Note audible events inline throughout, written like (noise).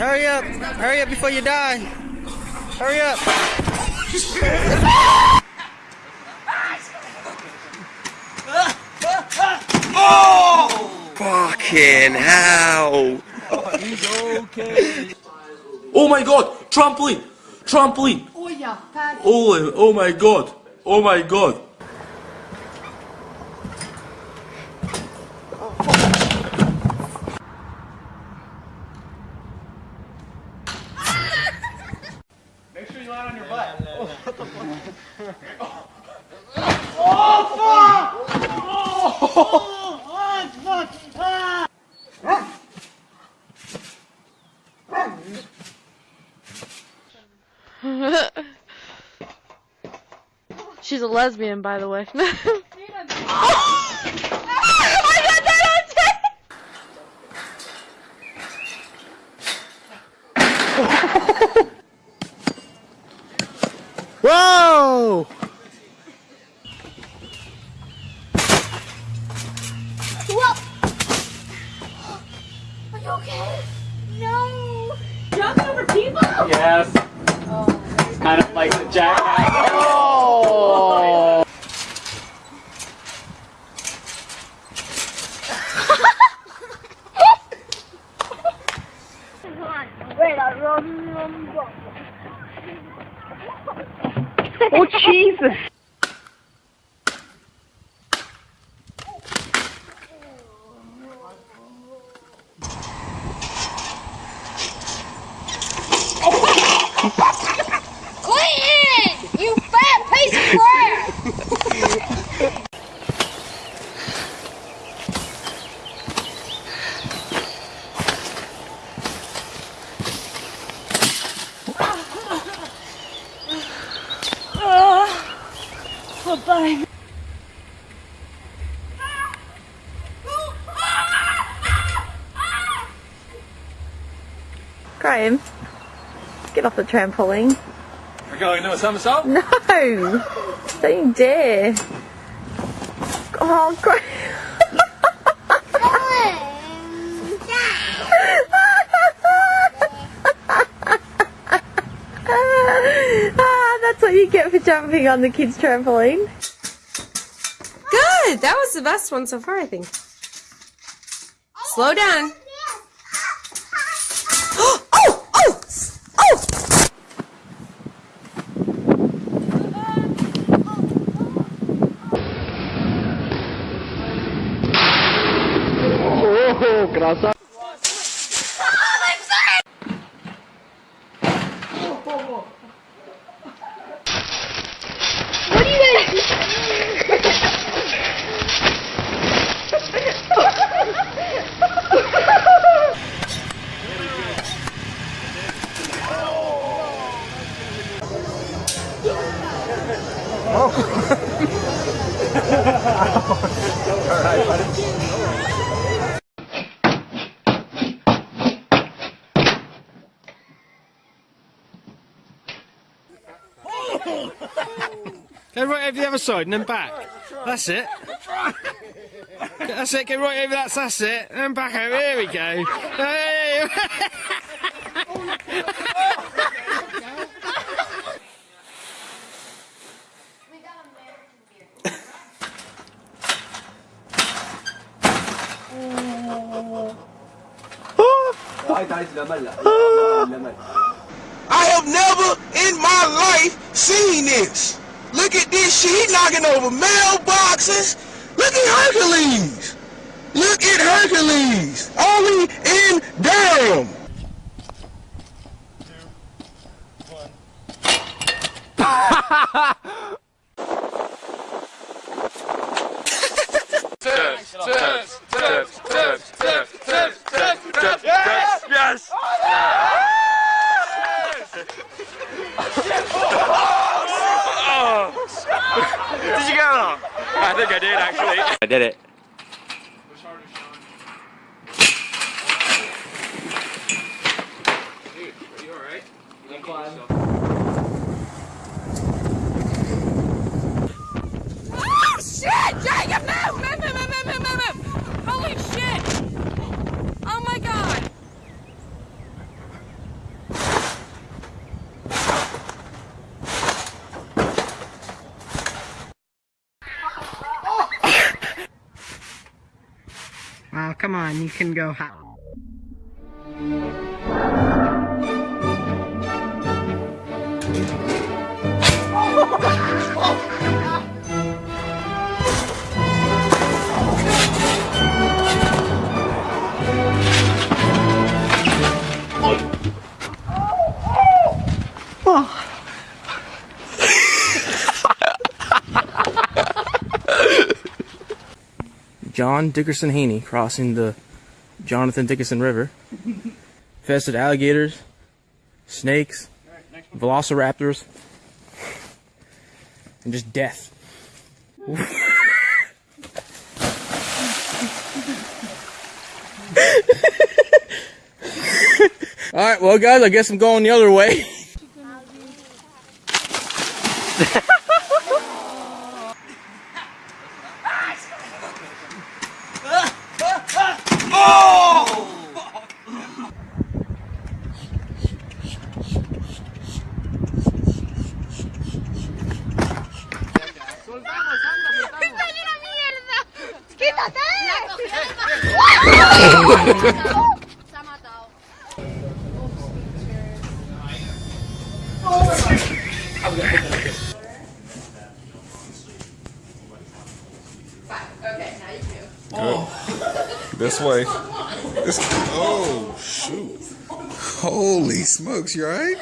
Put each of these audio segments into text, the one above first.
Hurry up. Hurry up before you die. Hurry up. oh! Fucking hell. Oh my god! Trampoline! Trampoline! Oh ja, Patty. Oh, oh my god! Oh my god! She's a lesbian, by the way. (laughs) Yes. It's kind of like the jackass. Oh! oh, Jesus. Graham, get off the trampoline. We're going to a somersault? No! Don't you dare. Oh, Graham. get for jumping on the kids' trampoline? Good! That was the best one so far, I think. Slow down. (gasps) oh! Oh! Oh! Oh, oh, oh. graça. Side and then back. That's it. That's it. Go right over that. That's it. And back over. Here we go. Hey. I have never in my life seen this. Look at this shit. He knocking over mailboxes. Look at Hercules. Look at Hercules. Only in Durham. Yes! Did you get that? I think I did actually. I did it. Oh, shit! Jacob, move! Move, move, move, move, move, move! Holy shit! Oh my god! Oh, come on, you can go high. John Dickerson Haney crossing the Jonathan Dickerson River. (laughs) Infested alligators, snakes, velociraptors, and just death. (laughs) All right, well, guys, I guess I'm going the other way. (laughs) This way. This, (laughs) oh, shoot. Holy smokes, you alright?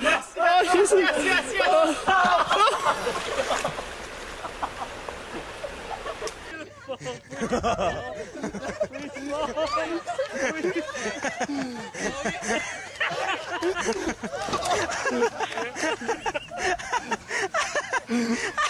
yes, yes, yes, yes. Ha ha ha!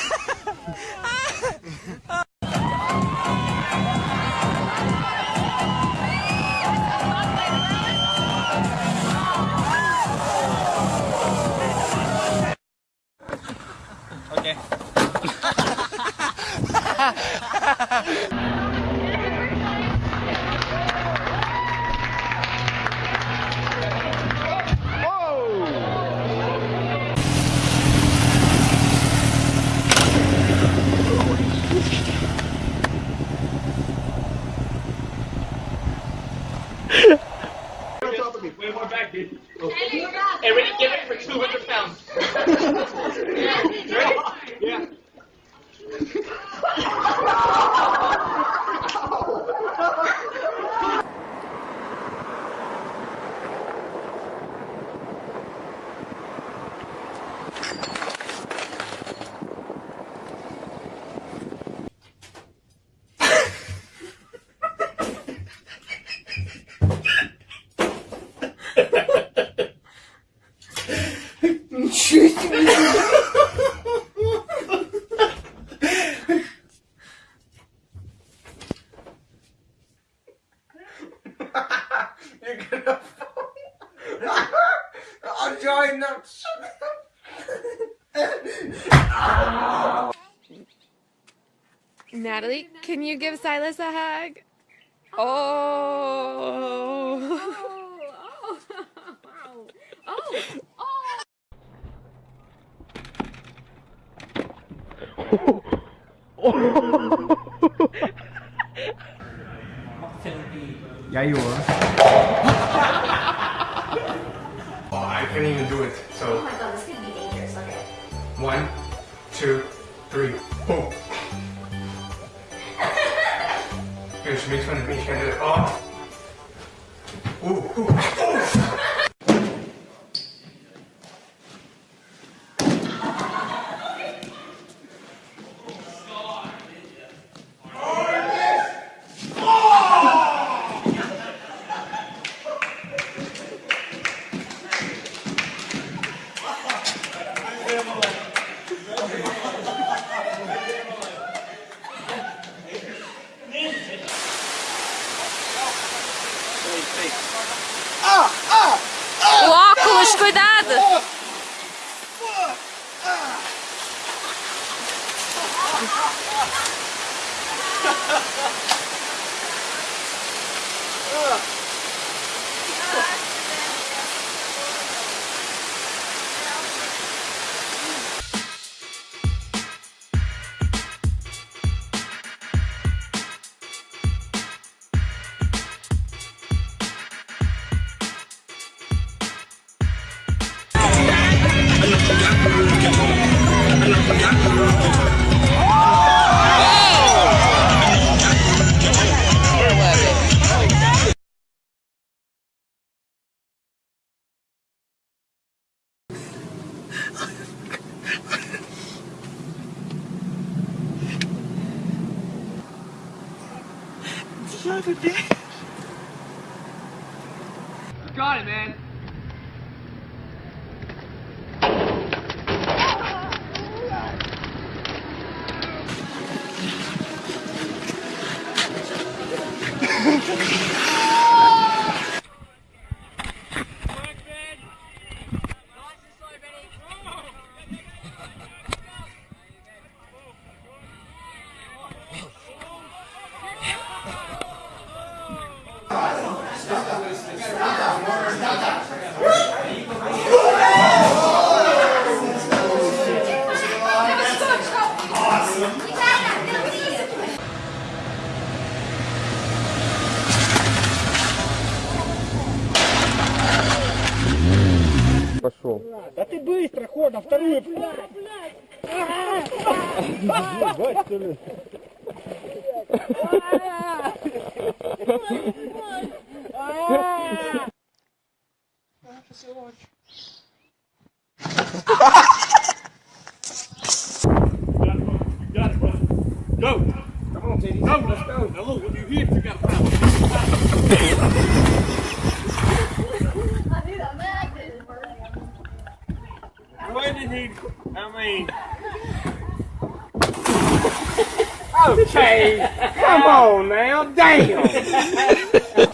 Natalie, can you give Silas a hug? Oh. oh. oh. oh. (laughs) Yeah, you are. oh, (laughs) I can't even do it. So. 아. 오, 오, 오. Cuidado! пошел. Да ты быстро, ход, на вторую. Ебать, что ли? When did he? I mean. Okay, come on now, damn. (laughs)